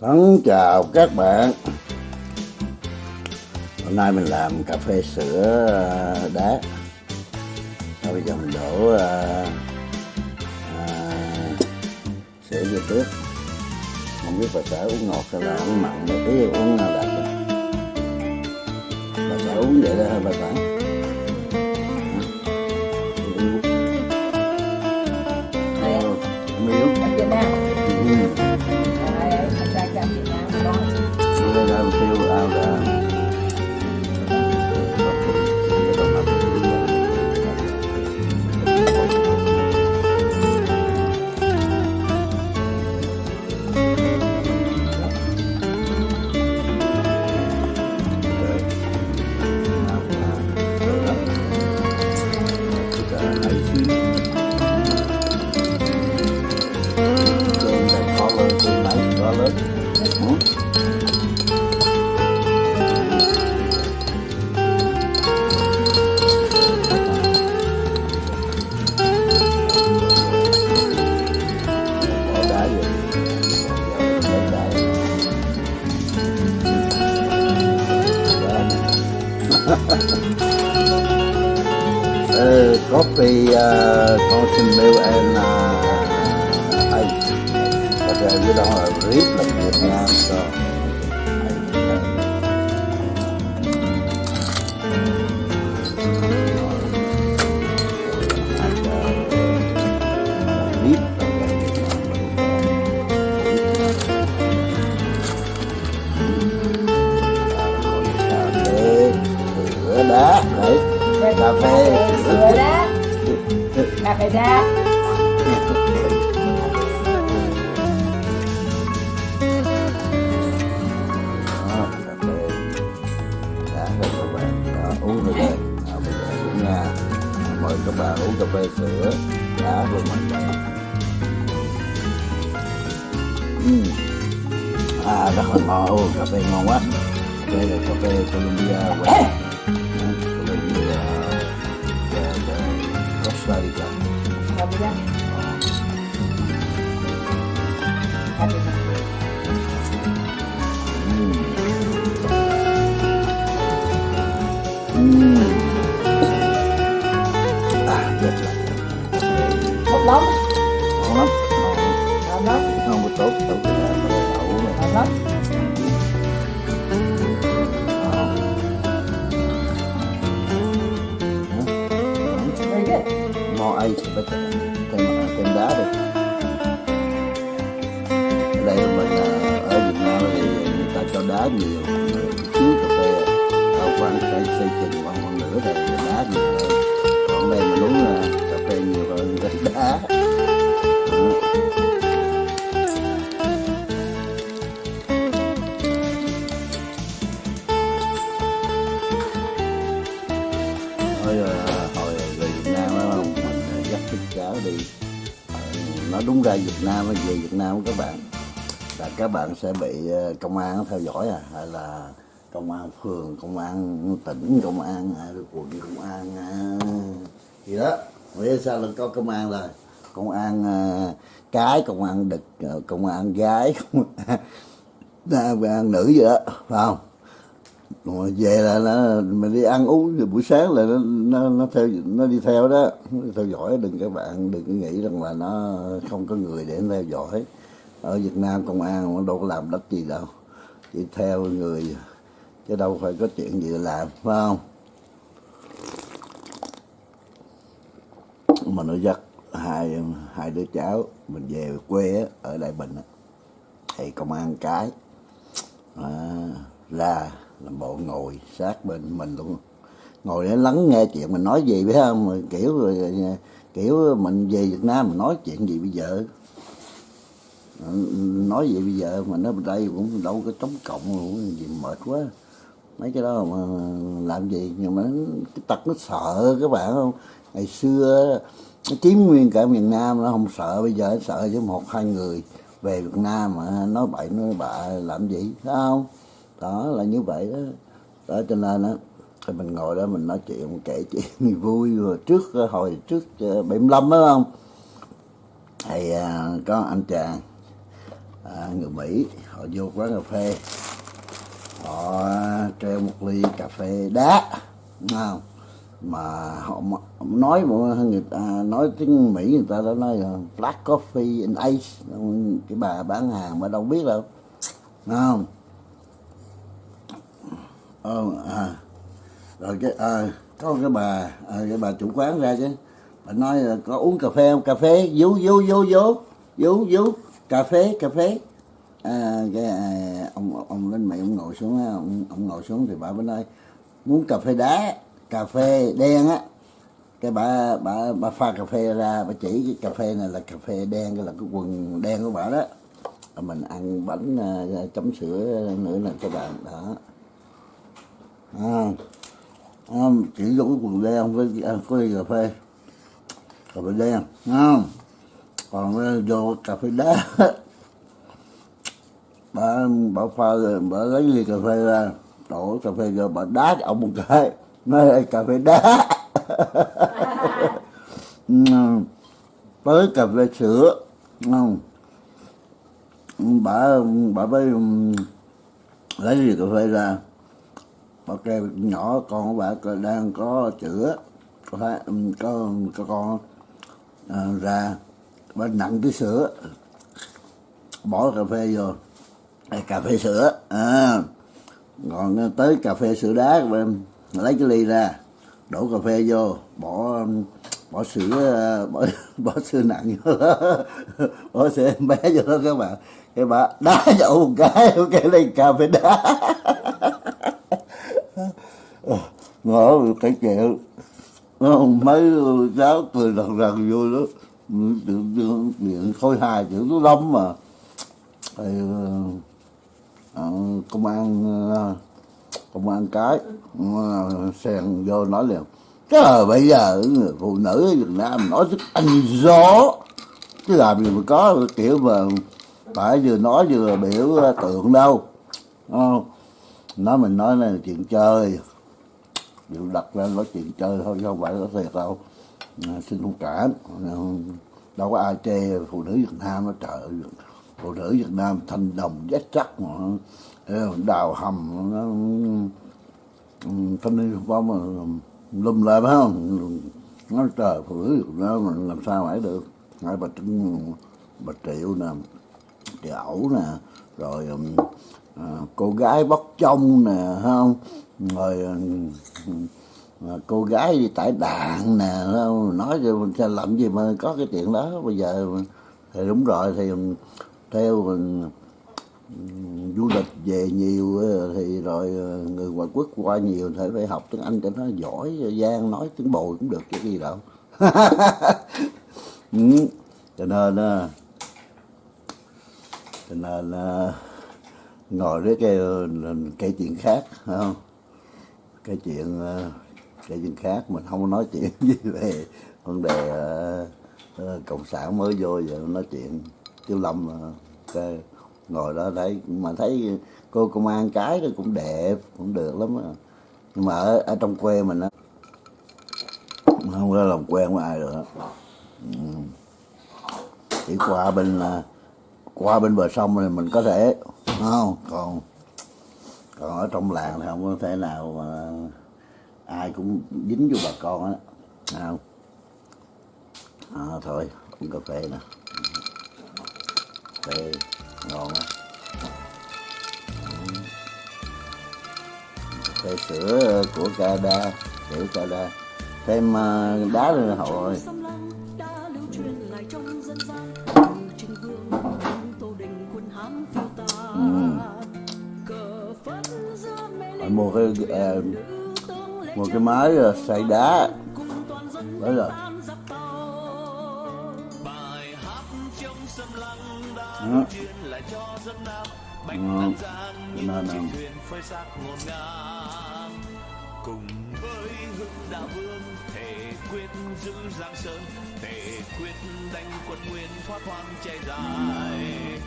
Thân chào các bạn. Hôm nay mình làm cà phê sữa ờ, đá. Rồi bây giờ mình đổ à, à, sữa vô trước. Không biết bà xã uống ngọt hay là uống mặn Ý uống nào đặc Bà xã uống vậy đó hả bà xã? Uh, coffee, uh, constant milk and uh, ice. But uh, you don't have read like uống rồi đây à, bây giờ cũng nha mời các bạn uống cà phê sữa. Đã luôn mà Ừm. à rất là ngon. Ồ, cà phê ngon quá. Đây là cà phê Colombia và Colombia và Costa Rica thêm thêm đá đi ở đây mình ở Việt Nam thì người ta cho đá nhiều xíu cà phê. Tạo khoảng xây xây chừng khoảng một nửa thì đá nhiều hơn còn đây mình uống là cà phê nhiều hơn đá. Rồi Thôi rồi, thì ờ, nó đúng ra Việt Nam về Việt Nam các bạn là các bạn sẽ bị ờ, công an theo dõi à hay là công an phường công an tỉnh công an à, quận công an à, gì đó. Vì sao là có công an rồi công an à, cái công an đực ờ, công an gái công an, công an nữ gì đó phải không? Rồi về là nó mình đi ăn uống rồi buổi sáng là nó nó, nó theo nó đi theo đó. Nó đi theo dõi đừng các bạn đừng có nghĩ rằng là nó không có người để nó theo dõi. Ở Việt Nam công an nó đâu có làm đất gì đâu. Chỉ theo người chứ đâu phải có chuyện gì làm phải không? Mà nó dắt hai hai đứa cháu mình về quê ở Đại Bình thì công an cái à, ra làm bộ ngồi sát bên mình luôn. Ngồi để lắng nghe chuyện mình nói gì biết không? Kiểu kiểu mình về Việt Nam mình nói chuyện gì bây giờ? Nói gì bây giờ mà nó đây cũng đâu có chống cộng cũng gì mệt quá. Mấy cái đó mà làm gì? Nhưng mà cái tật nó sợ, các bạn không? Ngày xưa nó chiếm nguyên cả miền Nam nó không sợ, bây giờ nó sợ với một, hai người về Việt Nam mà, nói bậy, nói bạ, làm gì, phải không? Đó là như vậy đó. Đó cho nên á thì mình ngồi đó mình nói chuyện kể chuyện vui. Rồi trước ờ, hồi trước ờ, 75 đó không? Thì à, có anh chàng à, người Mỹ họ vô quán cà phê. Họ treo một ly cà phê đá đúng không? Mà họ nói một người ta nói tiếng Mỹ người ta đã nói là black coffee and ice. Cái bà bán hàng mà đâu biết đâu đúng không? Ờ, à. rồi cái à, có cái bà à, cái bà chủ quán ra chứ. Bà nói là có uống cà phê không? Cà phê vú vú vú vú vú vú cà phê cà phê. À, cái à, ông ông lên mày ông ngồi xuống ông, ông ngồi xuống thì bà mới nói muốn cà phê đá cà phê đen á. Cái bà bà bà pha cà phê ra bà chỉ cái cà phê này là cà phê đen cái là cái quần đen của bà đó. Mình ăn bánh à, chấm sữa nữa là cho bạn đó à, chỉ vô quần đen với ăn à, có ly cà phê. Cà phê đen không? Còn ờ, vô cà phê đá. Bà bà pha rồi bà lấy ly cà phê ra đổ cà phê vô bà đá cho ông một cái. Nói là cà phê đá. Tới cà phê sữa không? Bà bà mới lấy ly cà phê ra bà kêu nhỏ con của bà đang có chữa có phải ừ, có có con à, ra bà nặng cái sữa bỏ cà phê vô à, cà phê sữa à còn tới cà phê sữa đá các em lấy cái ly ra đổ cà phê vô bỏ bỏ sữa bỏ, bỏ sữa nặng vô đó. bỏ sữa em bé vô đó các bạn cái bà đá dậu một cái cái ly cà phê đá Ờ, ngõ cái chịu nó mấy cháu cười rần rần vô đó tự miệng khôi hài chữ nó lắm mà. Thì à, công an công an cái sèn vô nói liền. Trời bây giờ người phụ nữ ở Việt Nam nói rất anh gió. Chứ làm gì mà có kiểu mà phải vừa nói vừa biểu tượng đâu. Không nói mình nói này là chuyện chơi. Điều đặt ra nói chuyện chơi thôi chứ không phải có thiệt đâu. À, xin thông cảm à, đâu có ai chê phụ nữ Việt Nam nó trời. Phụ nữ Việt Nam thanh đồng vết chắc mà à, đào hầm nó thanh niên phong mà lùm lại phải không? Nó trời phụ nữ Việt Nam mà làm sao phải được? Hai bà trưng bà triệu nè triệu ẩu nè rồi ừ, à, cô gái bóc trong nè không? Rồi à, cô gái đi tải đạn nè không? nói cho mình làm gì mà có cái chuyện đó. Bây giờ thì đúng rồi thì theo mình du lịch về nhiều ờ, thì rồi người ngoại quốc qua nhiều thì phải học tiếng Anh cho nó giỏi giang nói tiếng bồi cũng được chứ gì đâu. Cho nên cho nên ngồi với cái cái chuyện khác phải không cái chuyện cái chuyện khác mình không có nói chuyện gì về vấn đề ờ, ờ, cộng sản mới vô giờ nói chuyện tiêu lâm ờ, cái ngồi đó đấy mà thấy cô công an cái cũng đẹp cũng được lắm đó. nhưng mà ở, ở trong quê mình á không có làm quen với ai được đó. Ừ. Chỉ qua bên qua bên bờ sông thì mình có thể không còn còn ở trong làng thì không có thể nào mà ai cũng dính vô bà con á. Không à, thôi uống cà phê nè. Cà phê ngon á. Cà phê sữa của Canada kiểu Canada thêm à, đá lên hội đã lưu truyền lại trong dân gian từ vương tô đình quân hán mua cái uh, mua cái máy à, xay đá đó rồi đó. Ừ. nên um, cùng với hưng đạo vương thể quyết giữ giang sơn thể quyết đánh quân nguyên thoát hoang che dài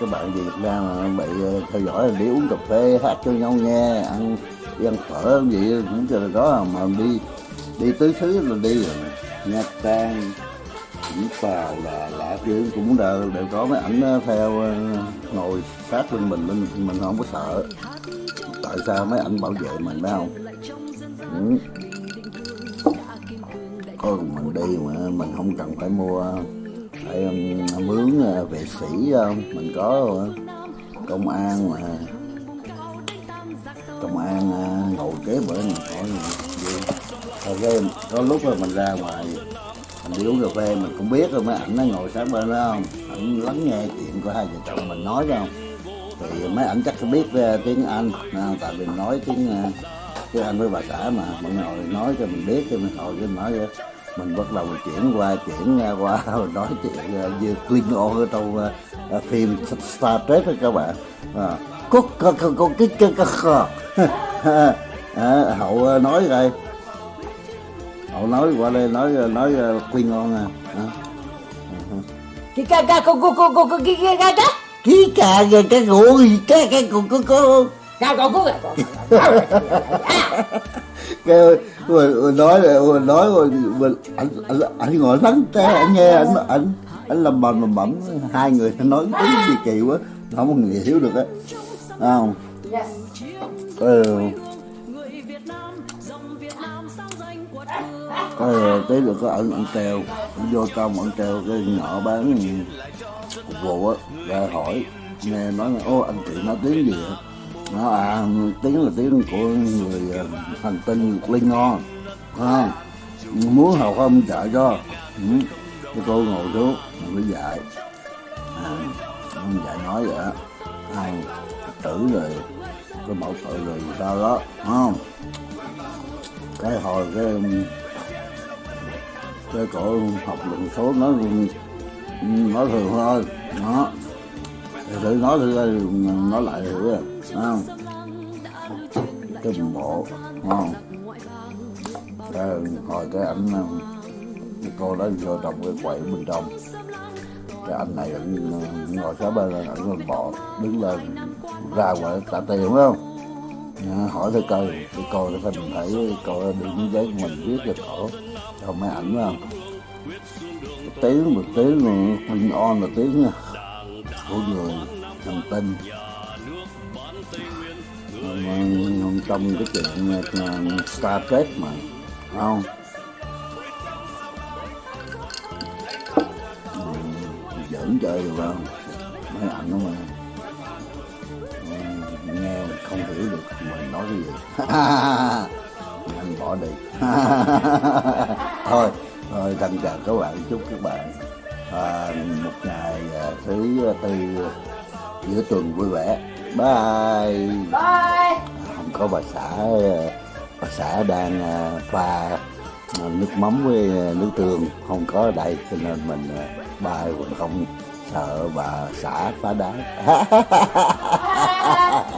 các bạn về Việt Nam mà bị ờ, theo dõi đi uống cà phê hát cho nhau nghe ăn đi ăn phở gì cũng cho là đó mà đi đi tứ xứ là đi rồi nha trang Vũng Tàu là lạ chứ cũng đều, đều có mấy ảnh theo ờ, ngồi sát bên mình nên mình không có sợ. Tại sao mấy ảnh bảo vệ mình phải không? Ừ. có mình đi mà mình không cần phải mua Um, mướn à, vệ sĩ không mình có à, công an mà, công an ngồi kế bữa mình hỏi rồi cái, có lúc mà mình ra ngoài, mình đi uống cà phê, mình cũng biết rồi mấy ảnh nó ngồi sát bên đó không? Ảnh lắng nghe chuyện của hai vợ chồng mình nói không? Thì mấy ảnh chắc biết tiếng anh tại vì nói tiếng tiếng anh với bà xã mà, mọi ngồi nói cho mình biết, cho mình hồi cái nói vậy mình bắt đầu mình chuyển qua chuyển ờ, qua mình nói chuyện ờ, như Klingon ở trong ờ, ờ, phim Star Trek đó các bạn à, có có có có cái cái cái à, hậu ờ, nói rồi hậu nói qua đây nói nói ờ, Klingon à, à. Cái ca ca cô cô cô cô cô cái cái cái đó. ký cà cái cái gỗ gì cái cái cô cô cô Ca cô cô cái kêu rồi nói rồi nói rồi anh, anh anh ngồi lắng té anh nghe anh anh anh làm bầm làm bẩm. Hai người nói tiếng gì kỳ quá không có người hiểu được á. Không? Dạ. ừ, tới được có anh anh treo. Anh vô trong anh treo cái nhỏ bán phục vụ á ra hỏi. Nghe nói là ô anh chị nói tiếng gì vậy nó à tiếng là tiếng của người à, hành tinh linh ngon à, muốn học không trợ cho ừ. cái cô ngồi xuống mình mới dạy. À, ông dạy nói vậy á. À, tử rồi cái mẫu tự rồi sao đó không? Cái hồi cái ừ, cái cổ học luận số nó nó thường thôi đó. Thì thử nói thử nó nói lại thử rồi không. Cái bộ đúng không. Cái hồi cái ảnh um, cái cô đó vô trong cái quậy bên trong. Cái anh này ảnh um, ngồi sát bên là ảnh còn bò, đứng lên, ra ngoài trả tiền đúng không? Dạ, hỏi thầy coi cái cô thì phải mình thấy cô được những giấy của mình viết cho cổ. Cho mấy ảnh không? Tiếng, một tiếng mà On là tiếng uh, của người hành tinh mà trong cái chuyện uh, Star Trek mà không? Giỡn chơi được không? Mấy ảnh đó mà. Ờ, nghe mà không hiểu được mình nói cái gì. Anh bỏ đi. Thôi thôi thân chào các bạn chúc các bạn. À, một ngày à, thứ tư giữa tuần vui vẻ bye. Bye. không có bà xã bà xã đang ờ, pha ờ, nước mắm với ờ, nước tương. Không có ở đây cho nên mình bài cũng không sợ bà xã phá đá